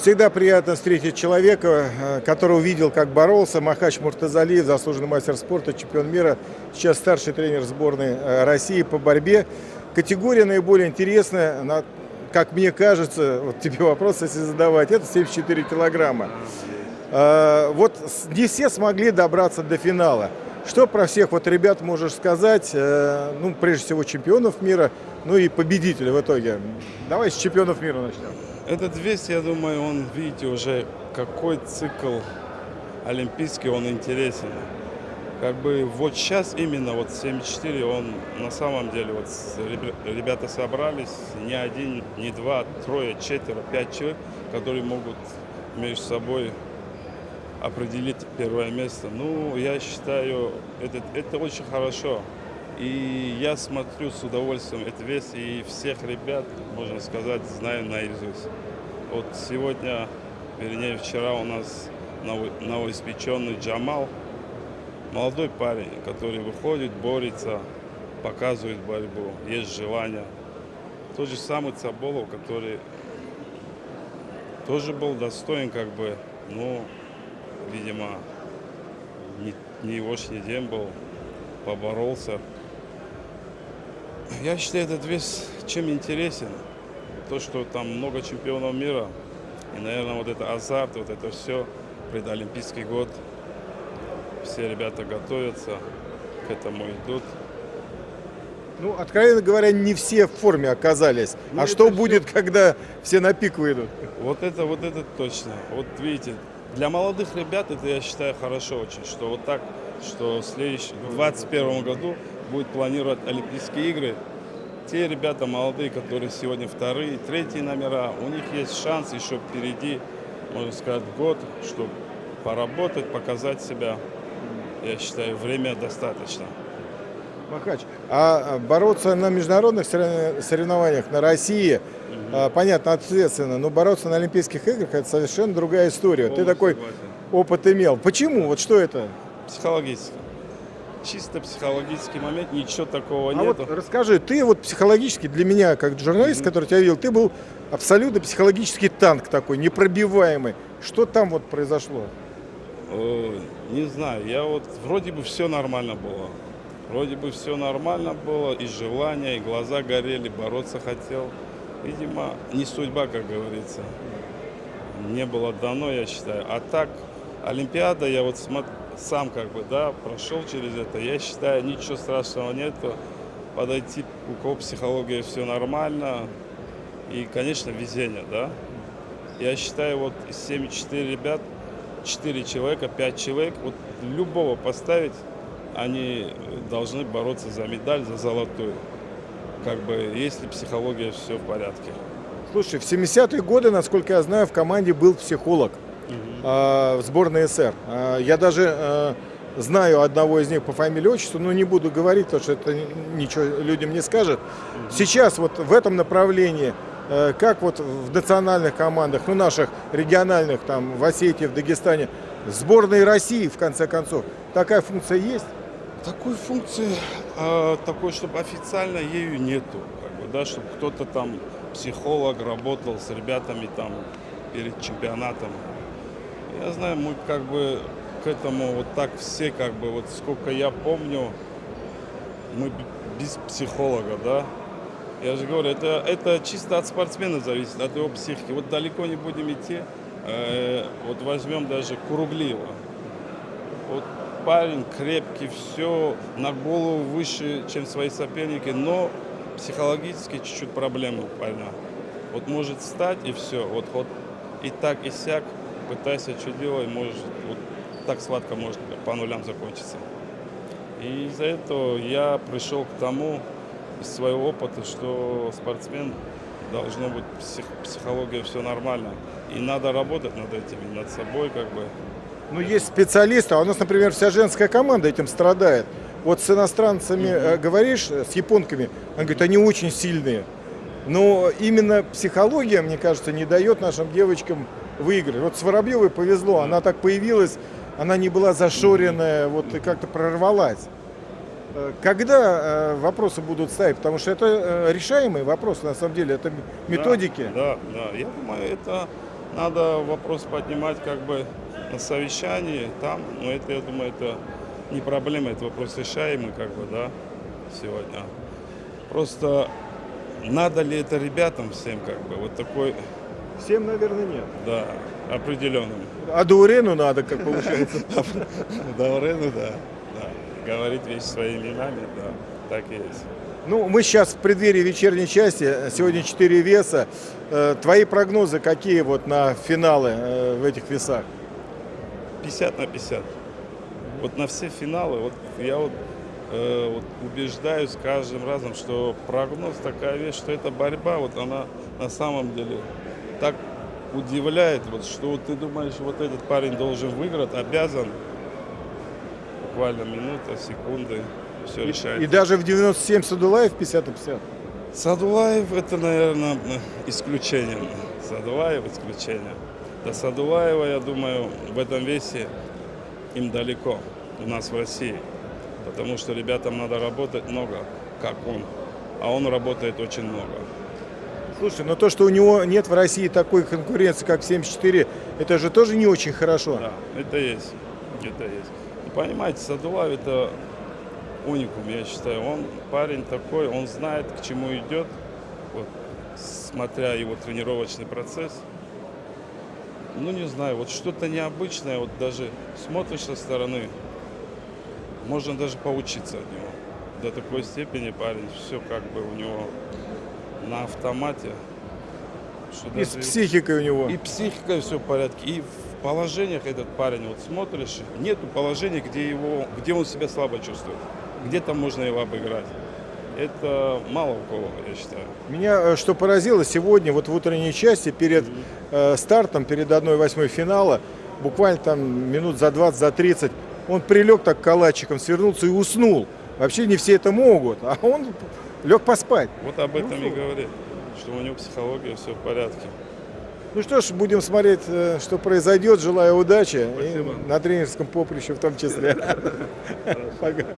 Всегда приятно встретить человека, э, который увидел, как боролся. Махач Муртазалиев, заслуженный мастер спорта, чемпион мира, сейчас старший тренер сборной э, России по борьбе. Категория наиболее интересная, на- как мне кажется, вот тебе вопрос, если задавать, это 74 килограмма. Э, Вот не все смогли добраться до финала. Что про всех вот ребят можешь сказать? Э, Ну, прежде всего, чемпионов мира, ну и победителя в итоге. Давай с чемпионов мира начнем. Этот вес, я думаю, он, видите, уже какой цикл олимпийский, он интересен. Как бы вот сейчас именно вот 74, он на самом деле, вот ребята собрались, не один, не два, трое, четверо, пять человек, которые могут между собой определить первое место. Ну, я считаю, это, это очень хорошо. И я смотрю с удовольствием этот вес, и всех ребят, можно сказать, знаю наизусть. Вот сегодня, вернее, вчера у нас ново- новоиспеченный Джамал, молодой парень, который выходит, борется, показывает борьбу, есть желание. Тот же самый Цаболов, который тоже был достоин, как бы, ну, видимо, не, не его день был, поборолся. Я считаю, этот вес чем интересен. То, что там много чемпионов мира, и, наверное, вот это азарт, вот это все, предолимпийский год, все ребята готовятся, к этому идут. Ну, откровенно говоря, не все в форме оказались. Ну, а что всё- будет, когда все на пик выйдут? Вот это, вот это точно. Вот видите, для молодых ребят это, я считаю, хорошо очень, что вот так, что в следующем, в 2021 году будет планировать Олимпийские игры. Те ребята молодые, которые сегодня вторые, третьи номера, у них есть шанс еще впереди, можно сказать, год, чтобы поработать, показать себя. Я считаю, время достаточно. Махач, а бороться на международных сорев- соревнованиях на России, а, понятно, ответственно, но бороться на Олимпийских играх это совершенно другая история. Ты такой согласен. опыт имел. Почему? Вот что это? Психологически. Чисто психологический момент, ничего такого А нету. вот расскажи, ты вот психологически для меня, как журналист, который тебя видел, ты был абсолютно психологический танк такой, непробиваемый. Что там вот произошло? Э, Не знаю, я вот вроде бы все нормально было. Вроде бы все нормально было, и желание, и глаза горели, бороться хотел. Видимо, не судьба, как говорится. Не было дано, я считаю. А так, Олимпиада, я вот сам как бы, да, прошел через это. Я считаю, ничего страшного нету. Подойти, у кого психология все нормально. И, конечно, везение, да. Я считаю, вот из 74 ребят, 4 человека, 5 человек, вот любого поставить, они должны бороться за медаль, за золотую. Как бы, если психология все в порядке. Слушай, в 70-е годы, насколько я знаю, в команде был психолог а, в сборной СССР. А, Я даже а, знаю одного из них по фамилии отчеству, но не буду говорить, потому что это ничего людям не скажет. Сейчас вот в этом направлении, э, как вот в национальных командах, ну наших региональных, там в Осетии, в Дагестане, сборной России, в конце концов, такая функция есть? Такой функции, а, такой, чтобы официально ею нету. Как бы, да, чтобы кто-то там, психолог, работал с ребятами там перед чемпионатом. Я знаю, мы как бы к этому вот так все, как бы, вот сколько я помню, мы без психолога, да. Я же говорю, это, это чисто от спортсмена зависит, от его психики. Вот далеко не будем идти. Э, вот возьмем даже Куруглиева. Парень крепкий, все на голову выше, чем свои соперники, но психологически чуть-чуть проблемы у парня. Вот может встать и все, вот, вот и так, и сяк, пытайся, что делай, может, вот так сладко может по нулям закончиться. И из-за этого я пришел к тому, из своего опыта, что спортсмен должно быть псих- психология все нормально. И надо работать над этим, над собой, как бы. Ну, есть специалисты, а у нас, например, вся женская команда этим страдает. Вот с иностранцами э, говоришь, э, с японками, он говорит, они очень сильные. Но именно психология, мне кажется, не дает нашим девочкам выиграть. Вот с Воробьевой повезло, она так появилась, она не была зашоренная, вот и как-то прорвалась. Э, Когда вопросы будут ставить? Потому что это решаемые вопросы, на самом деле, это методики. Да, да, да. Я думаю, это надо вопрос поднимать как бы на совещании там, но это, я думаю, это не проблема, это вопрос решаемый как бы, да, сегодня. Просто надо ли это ребятам всем как бы, вот такой, Всем, наверное, нет. да, определенным. А Даурену надо, как получается. Даврену, да, да. Говорить вещи своими именами, да, так и есть. Ну, мы сейчас в преддверии вечерней части. Сегодня 4 веса. Э, Твои прогнозы какие вот на финалы э, в этих весах? 50 на 50. Вот на все финалы, вот я вот, э, вот убеждаюсь каждым разом, что прогноз такая вещь, что эта борьба, вот она на самом деле так удивляет, вот, что вот ты думаешь, вот этот парень должен выиграть, обязан, буквально минута, секунды, все решает. И даже в 97 Садулаев 50 на 50. Садулаев это, наверное, исключение. Садулаев исключение. До Садулаева, я думаю, в этом весе им далеко у нас в России. Потому что ребятам надо работать много, как он. А он работает очень много. Слушай, но то, что у него нет в России такой конкуренции, как в 74, это же тоже не очень хорошо. Да, это есть. Это есть. И понимаете, Садулаев это уникум, я считаю. Он парень такой, он знает, к чему идет. Вот, смотря его тренировочный процесс. Ну, не знаю, вот что-то необычное, вот даже смотришь со стороны, можно даже поучиться от него. До такой степени парень, все как бы у него на автомате. Что И с психикой у него. и психика все в порядке, и в положениях этот парень, вот смотришь, нету положения, где, его, где он себя слабо чувствует, где там можно его обыграть. Это мало у кого, я считаю. Меня э, что поразило, сегодня вот в утренней части перед э, стартом, перед 1-8 финала, буквально там минут за 20, за 30, он прилег так калачиком, свернулся и уснул. Вообще не все это могут, а он лег поспать. Вот об этом и Ну, говорит, что у него психология все в порядке. Ну что ж, будем смотреть, э, что произойдет. Желаю удачи. Спасибо. И на тренерском поприще в том числе. Пока.